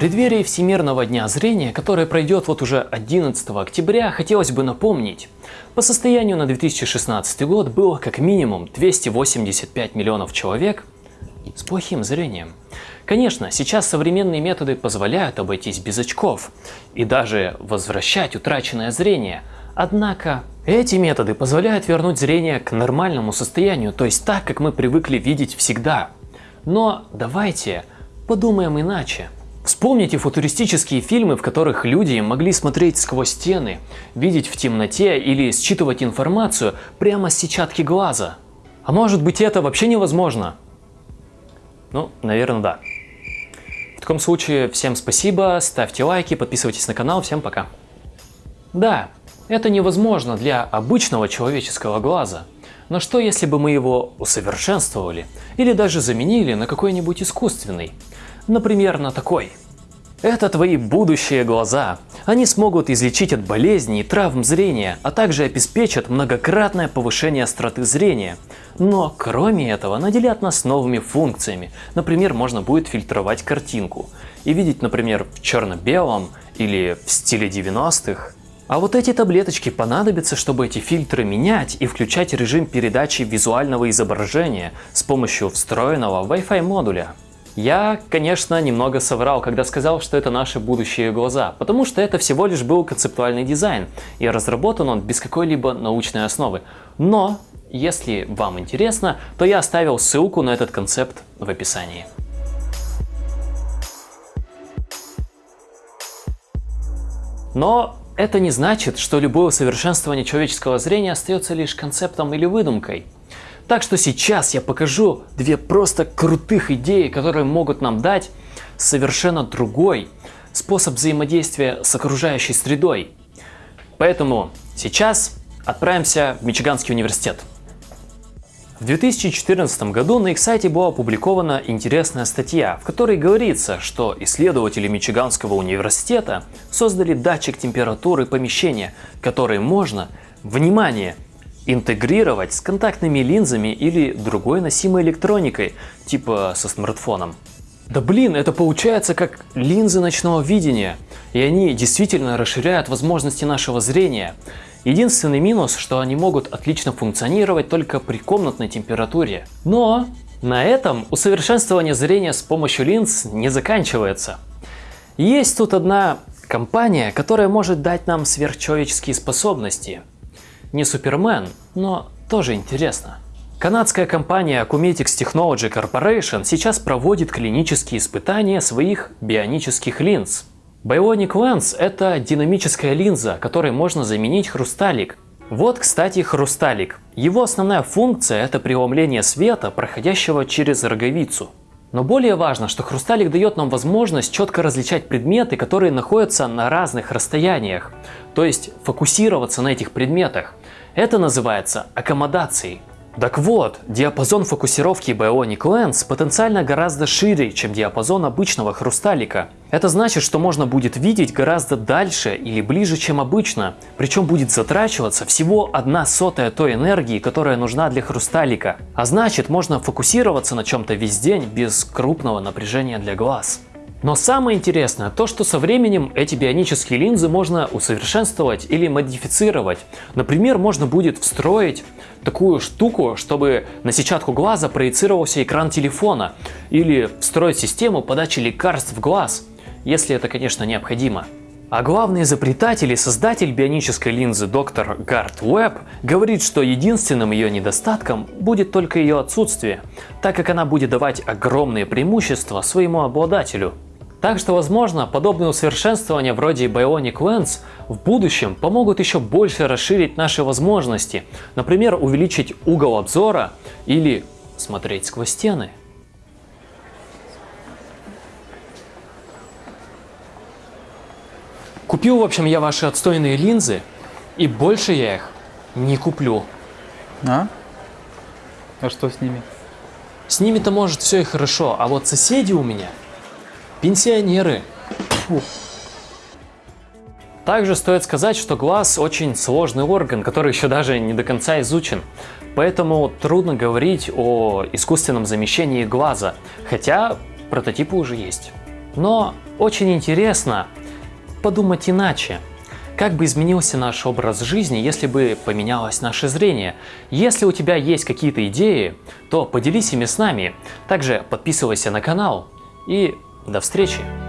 преддверии Всемирного дня зрения, который пройдет вот уже 11 октября, хотелось бы напомнить. По состоянию на 2016 год было как минимум 285 миллионов человек с плохим зрением. Конечно, сейчас современные методы позволяют обойтись без очков и даже возвращать утраченное зрение. Однако эти методы позволяют вернуть зрение к нормальному состоянию, то есть так, как мы привыкли видеть всегда. Но давайте подумаем иначе. Вспомните футуристические фильмы, в которых люди могли смотреть сквозь стены, видеть в темноте или считывать информацию прямо с сетчатки глаза. А может быть это вообще невозможно? Ну, наверное, да. В таком случае всем спасибо, ставьте лайки, подписывайтесь на канал, всем пока. Да, это невозможно для обычного человеческого глаза. Но что если бы мы его усовершенствовали или даже заменили на какой-нибудь искусственный? Например, на такой. Это твои будущие глаза. Они смогут излечить от болезней и травм зрения, а также обеспечат многократное повышение остроты зрения. Но кроме этого наделят нас новыми функциями. Например, можно будет фильтровать картинку и видеть, например, в черно-белом или в стиле 90-х. А вот эти таблеточки понадобятся, чтобы эти фильтры менять и включать режим передачи визуального изображения с помощью встроенного Wi-Fi модуля. Я, конечно, немного соврал, когда сказал, что это наши будущие глаза, потому что это всего лишь был концептуальный дизайн, и разработан он без какой-либо научной основы. Но, если вам интересно, то я оставил ссылку на этот концепт в описании. Но это не значит, что любое усовершенствование человеческого зрения остается лишь концептом или выдумкой. Так что сейчас я покажу две просто крутых идеи, которые могут нам дать совершенно другой способ взаимодействия с окружающей средой. Поэтому сейчас отправимся в Мичиганский университет. В 2014 году на их сайте была опубликована интересная статья, в которой говорится, что исследователи Мичиганского университета создали датчик температуры помещения, который можно, внимание, интегрировать с контактными линзами или другой носимой электроникой, типа со смартфоном. Да блин, это получается как линзы ночного видения, и они действительно расширяют возможности нашего зрения. Единственный минус, что они могут отлично функционировать только при комнатной температуре. Но на этом усовершенствование зрения с помощью линз не заканчивается. Есть тут одна компания, которая может дать нам сверхчеловеческие способности – не Супермен, но тоже интересно. Канадская компания Acumetics Technology Corporation сейчас проводит клинические испытания своих бионических линз. Bionic Lens – это динамическая линза, которой можно заменить хрусталик. Вот, кстати, хрусталик. Его основная функция – это преломление света, проходящего через роговицу. Но более важно, что хрусталик дает нам возможность четко различать предметы, которые находятся на разных расстояниях, то есть фокусироваться на этих предметах. Это называется аккомодацией. Так вот, диапазон фокусировки Bionic Lens потенциально гораздо шире, чем диапазон обычного хрусталика. Это значит, что можно будет видеть гораздо дальше или ближе, чем обычно, причем будет затрачиваться всего одна сотая той энергии, которая нужна для хрусталика. А значит, можно фокусироваться на чем-то весь день без крупного напряжения для глаз. Но самое интересное то, что со временем эти бионические линзы можно усовершенствовать или модифицировать. Например, можно будет встроить такую штуку, чтобы на сетчатку глаза проецировался экран телефона, или встроить систему подачи лекарств в глаз, если это, конечно, необходимо. А главный изобретатель и создатель бионической линзы доктор Гарт Уэбб говорит, что единственным ее недостатком будет только ее отсутствие, так как она будет давать огромные преимущества своему обладателю. Так что, возможно, подобные усовершенствования вроде Bionic Lens в будущем помогут еще больше расширить наши возможности, например, увеличить угол обзора или смотреть сквозь стены. Купил, в общем, я ваши отстойные линзы, и больше я их не куплю. А? А что с ними? С ними-то может все и хорошо, а вот соседи у меня Пенсионеры. Фу. Также стоит сказать, что глаз очень сложный орган, который еще даже не до конца изучен. Поэтому трудно говорить о искусственном замещении глаза, хотя прототипы уже есть. Но очень интересно подумать иначе. Как бы изменился наш образ жизни, если бы поменялось наше зрение? Если у тебя есть какие-то идеи, то поделись ими с нами. Также подписывайся на канал и до встречи!